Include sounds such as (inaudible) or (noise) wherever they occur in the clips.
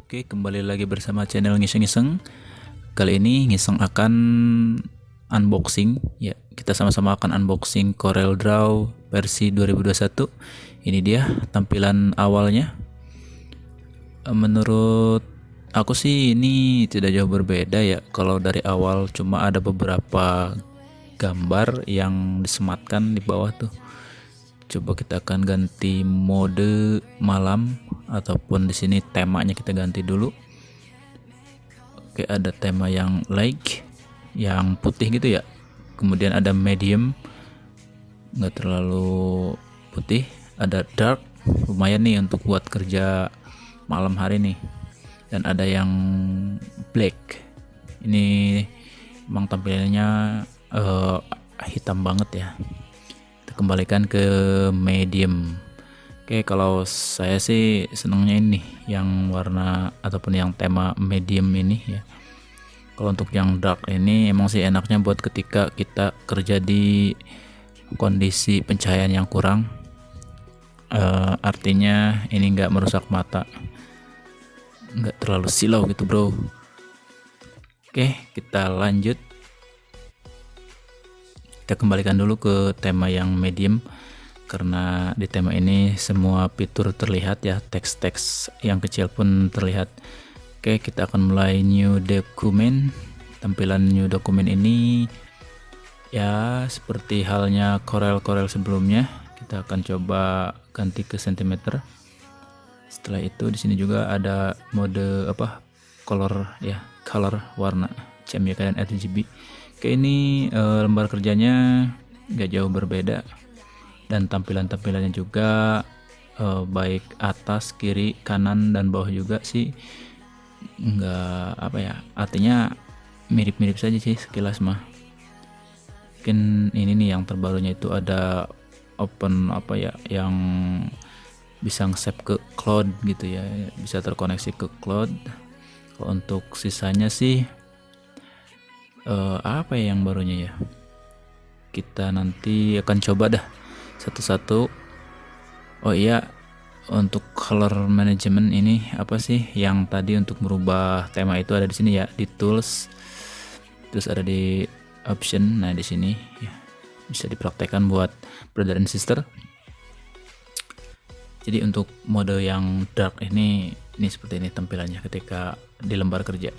Oke, kembali lagi bersama channel Ngiseng-Ngiseng. Kali ini Ngiseng akan unboxing ya. Kita sama-sama akan unboxing Corel Draw versi 2021. Ini dia tampilan awalnya. Menurut aku sih ini tidak jauh berbeda ya. Kalau dari awal cuma ada beberapa gambar yang disematkan di bawah tuh coba kita akan ganti mode malam ataupun di sini temanya kita ganti dulu. Oke ada tema yang light yang putih gitu ya. Kemudian ada medium nggak terlalu putih. Ada dark lumayan nih untuk buat kerja malam hari nih. Dan ada yang black. Ini emang tampilannya uh, hitam banget ya. Kembalikan ke medium oke kalau saya sih senangnya ini yang warna ataupun yang tema medium ini ya. Kalau untuk yang dark ini emang sih enaknya buat ketika kita kerja di kondisi pencahayaan yang kurang. Uh, artinya ini enggak merusak mata. Enggak terlalu silau gitu bro. Oke kita lanjut. Kita kembalikan dulu ke tema yang medium karena di tema ini semua fitur terlihat ya teks-teks yang kecil pun terlihat. Oke kita akan mulai new document. Tampilan new document ini ya seperti halnya Corel-Corel sebelumnya. Kita akan coba ganti ke centimeter setelah itu di sini juga ada mode apa color ya color warna CMYK dan RGB Oke ini e, lembar kerjanya nggak jauh berbeda dan tampilan-tampilannya juga e, baik atas, kiri, kanan dan bawah juga sih. Nggak apa ya artinya mirip-mirip saja sih sekilas mah. Mungkin ini nih yang terbarunya itu ada open apa ya yang bisa nge-save ke cloud gitu ya. Bisa terkoneksi ke cloud. Untuk sisanya sih uh, apa ya yang barunya ya? Kita nanti akan coba dah satu-satu. Oh iya untuk color management ini apa sih yang tadi untuk merubah tema itu ada di sini ya? Di tools terus ada di option. Nah di sini ya bisa dipraktekkan buat brother and sister. Jadi untuk mode yang dark ini ini seperti ini tampilannya ketika di lembar kerja.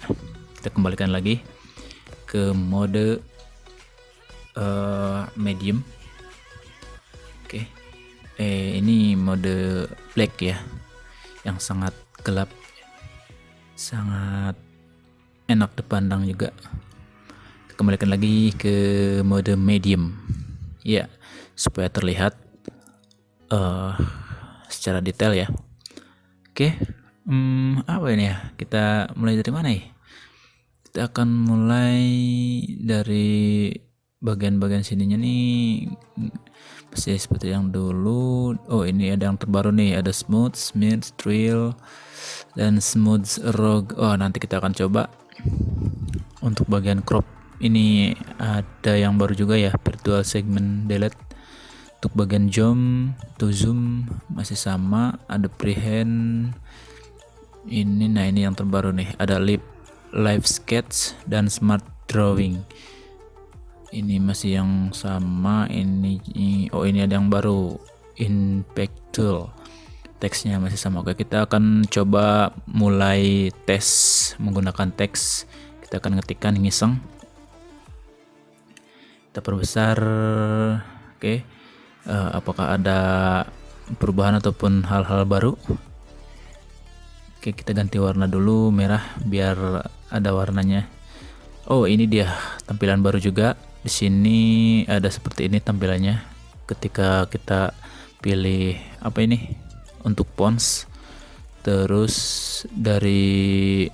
Kita kembalikan lagi ke mode uh, medium oke. Eh ini mode black ya yang sangat gelap sangat enak dipandang juga. Kembalikan lagi ke mode medium. Ya supaya terlihat uh, secara detail ya. Oke hmm, apa ini ya? Kita mulai dari mana ya? Kita akan mulai dari bagian-bagian sininya nih. Masih seperti yang dulu. Oh ini ada yang terbaru nih. Ada smooth smooth drill dan smooth rog. Oh nanti kita akan coba. Untuk bagian crop ini ada yang baru juga ya. Virtual segment delete. Untuk bagian zoom to zoom masih sama. Ada prehend ini nah ini yang terbaru nih. Ada lip live sketch dan smart drawing ini masih yang sama ini oh ini ada yang baru. Impact tool teksnya masih sama. Oke kita akan coba mulai tes menggunakan teks. Kita akan ngetikkan ngiseng. Kita perbesar oke. Uh, apakah ada perubahan ataupun hal-hal baru? Oke kita ganti warna dulu merah biar ada warnanya. Oh ini dia tampilan baru juga di sini ada seperti ini tampilannya. Ketika kita pilih apa ini? Untuk pons. Terus dari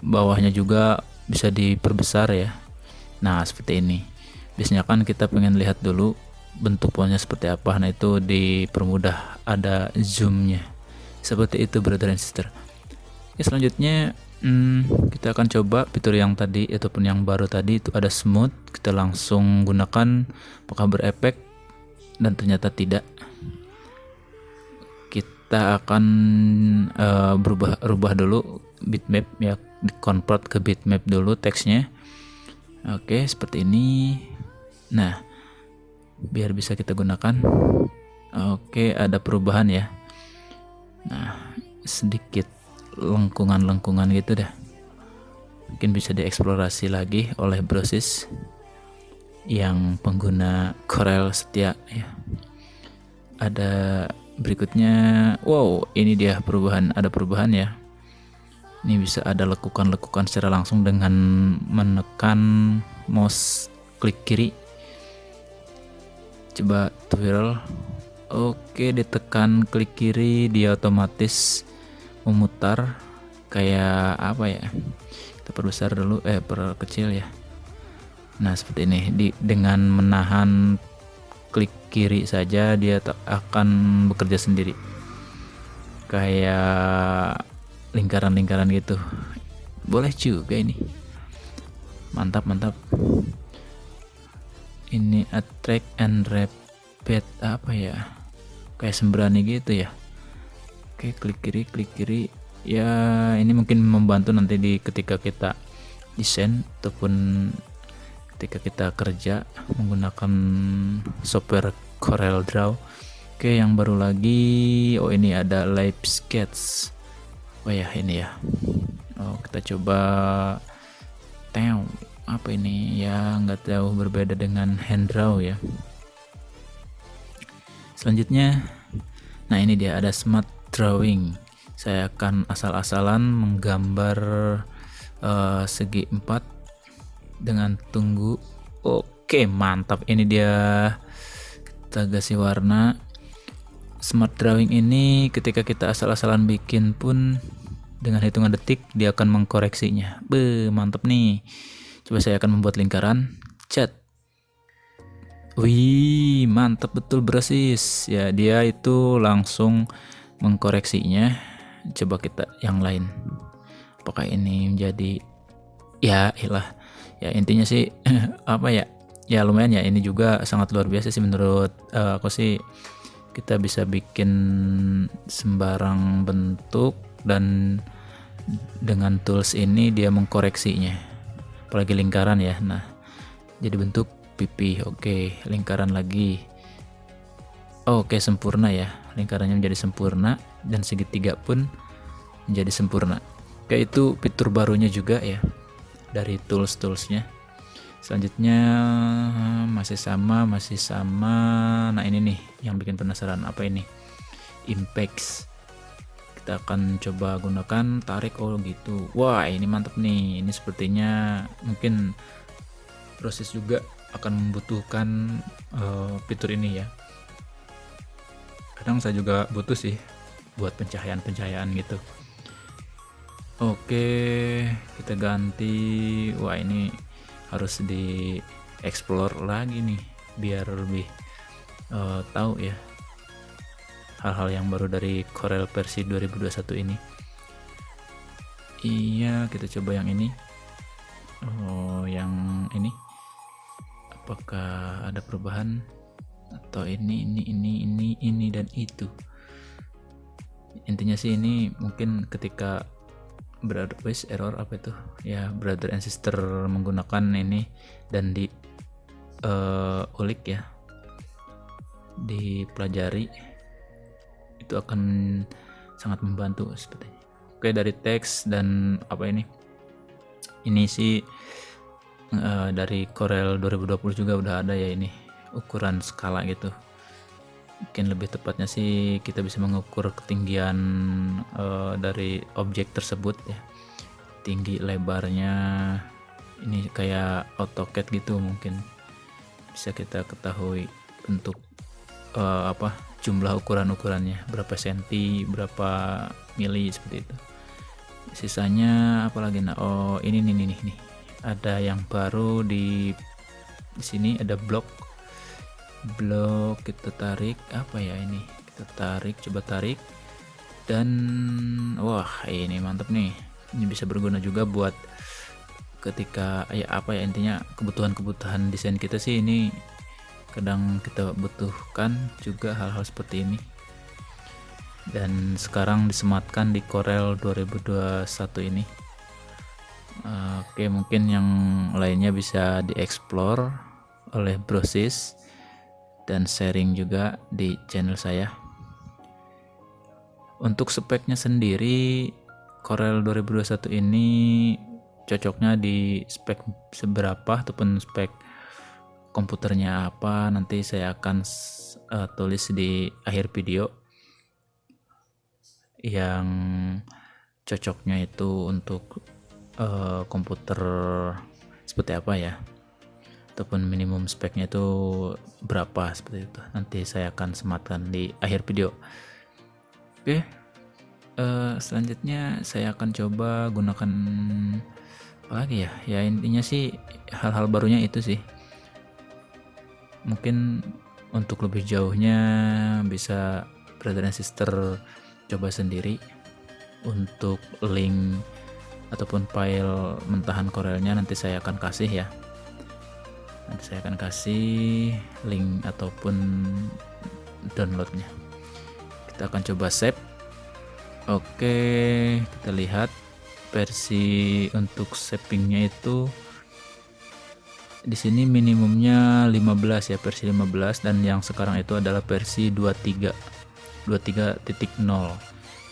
bawahnya juga bisa diperbesar ya. Nah seperti ini. Biasanya kan kita pengen lihat dulu bentuk ponsnya seperti apa. Nah itu dipermudah ada zoomnya. Seperti itu brother and sister. Oke, selanjutnya hmm, kita akan coba fitur yang tadi ataupun yang baru tadi itu ada smooth. Kita langsung gunakan apakah berefek dan ternyata tidak. kita akan uh, berubah rubah dulu bitmap ya convert ke bitmap dulu teksnya oke seperti ini nah biar bisa kita gunakan oke ada perubahan ya nah sedikit lengkungan-lengkungan gitu dah. Mungkin bisa dieksplorasi lagi oleh brosis yang pengguna Corel setia ya. Ada berikutnya wow ini dia perubahan ada perubahan ya. Ini bisa ada lekukan-lekukan secara langsung dengan menekan mouse klik kiri. Coba twirl. Oke ditekan klik kiri dia otomatis memutar kayak apa ya? Kita perbesar dulu eh perkecil ya. Nah seperti ini. Di dengan menahan klik kiri saja dia akan bekerja sendiri. Kayak lingkaran-lingkaran gitu. Boleh juga ini. Mantap mantap. Ini attract and repeat apa ya? Kayak sembrani gitu ya oke klik kiri klik kiri. Ya ini mungkin membantu nanti di ketika kita desain ataupun ketika kita kerja menggunakan software Corel Draw. Oke yang baru lagi. Oh ini ada live sketch. Oh ya ini ya. Oh kita coba. Tew apa ini? Ya nggak jauh berbeda dengan hand draw ya. Selanjutnya nah ini dia ada smart drawing. Saya akan asal-asalan menggambar uh, segi empat dengan tunggu. Oke mantap. Ini dia kita kasih warna. Smart drawing ini ketika kita asal-asalan bikin pun dengan hitungan detik dia akan mengkoreksinya. Be mantap nih. Coba saya akan membuat lingkaran. Cat. Wih mantap. Betul bersis ya dia itu langsung mengkoreksinya. Coba kita yang lain. Apakah ini menjadi ya ilah ya intinya sih (laughs) apa ya? Ya lumayan ya. Ini juga sangat luar biasa sih menurut uh, aku sih. Kita bisa bikin sembarang bentuk dan dengan tools ini dia mengkoreksinya. Apalagi lingkaran ya. Nah jadi bentuk pipi. Oke lingkaran lagi oke sempurna ya. Lingkarannya menjadi sempurna dan segitiga pun menjadi sempurna. Kayak itu fitur barunya juga ya dari tools-toolsnya. Selanjutnya masih sama masih sama. Nah ini nih yang bikin penasaran apa ini? Impacts kita akan coba gunakan tarik oh gitu. Wah ini mantap nih. Ini sepertinya mungkin proses juga akan membutuhkan uh, fitur ini ya kadang saya juga butuh sih buat pencahayaan-pencahayaan gitu Oke, kita ganti. Wah, ini harus di explore lagi nih biar lebih uh, tahu ya hal-hal yang baru dari Corel versi 2021 ini. Iya, kita coba yang ini. Oh, yang ini. Apakah ada perubahan atau ini ini ini ini ini dan itu? Intinya sih ini mungkin ketika brother wis error apa itu? Ya brother and sister menggunakan ini dan di uh, ulik ya. Dipelajari itu akan sangat membantu sepertinya oke dari teks dan apa ini? Ini sih uh, dari Corel 2020 juga udah ada ya ini ukuran skala gitu. Mungkin lebih tepatnya sih kita bisa mengukur ketinggian uh, dari objek tersebut ya. Tinggi lebarnya ini kayak AutoCAD gitu mungkin. Bisa kita ketahui bentuk uh, apa jumlah ukuran-ukurannya. Berapa senti berapa mili seperti itu. Sisanya apalagi nah oh ini nih nih nih ada yang baru di di sini ada blok blok kita tarik apa ya ini? Kita tarik coba tarik. Dan wah ini mantap nih. Ini bisa berguna juga buat ketika ya apa ya intinya kebutuhan-kebutuhan desain kita sih ini kadang kita butuhkan juga hal-hal seperti ini. Dan sekarang disematkan di Corel 2021 ini. Oke mungkin yang lainnya bisa dieksplor oleh Brosis dan sharing juga di channel saya. Untuk speknya sendiri Corel 2021 ini cocoknya di spek seberapa ataupun spek komputernya apa nanti saya akan uh, tulis di akhir video. Yang cocoknya itu untuk uh, komputer seperti apa ya ataupun minimum speknya itu berapa seperti itu. Nanti saya akan sematkan di akhir video. Oke uh, selanjutnya saya akan coba gunakan apa lagi ya? Ya intinya sih hal-hal barunya itu sih. Mungkin untuk lebih jauhnya bisa brother and sister coba sendiri untuk link ataupun file mentahan Corelnya nanti saya akan kasih ya nanti saya akan kasih link ataupun downloadnya. Kita akan coba save. Oke kita lihat versi untuk savingnya itu. Di sini minimumnya 15 ya versi 15 dan yang sekarang itu adalah versi 23 23.0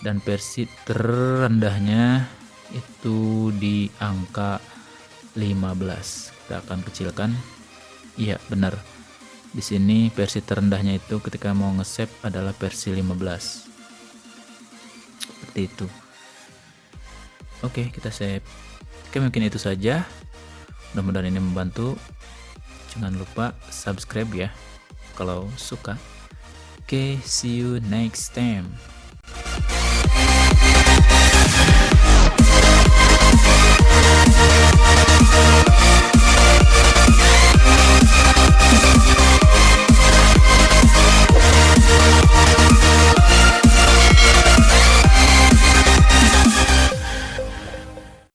dan versi terendahnya itu di angka 15 kita akan kecilkan iya benar. Di sini versi terendahnya itu ketika mau nge-save adalah versi 15 seperti itu. Oke kita save. Oke mungkin itu saja. Mudah-mudahan ini membantu. Jangan lupa subscribe ya kalau suka. Oke see you next time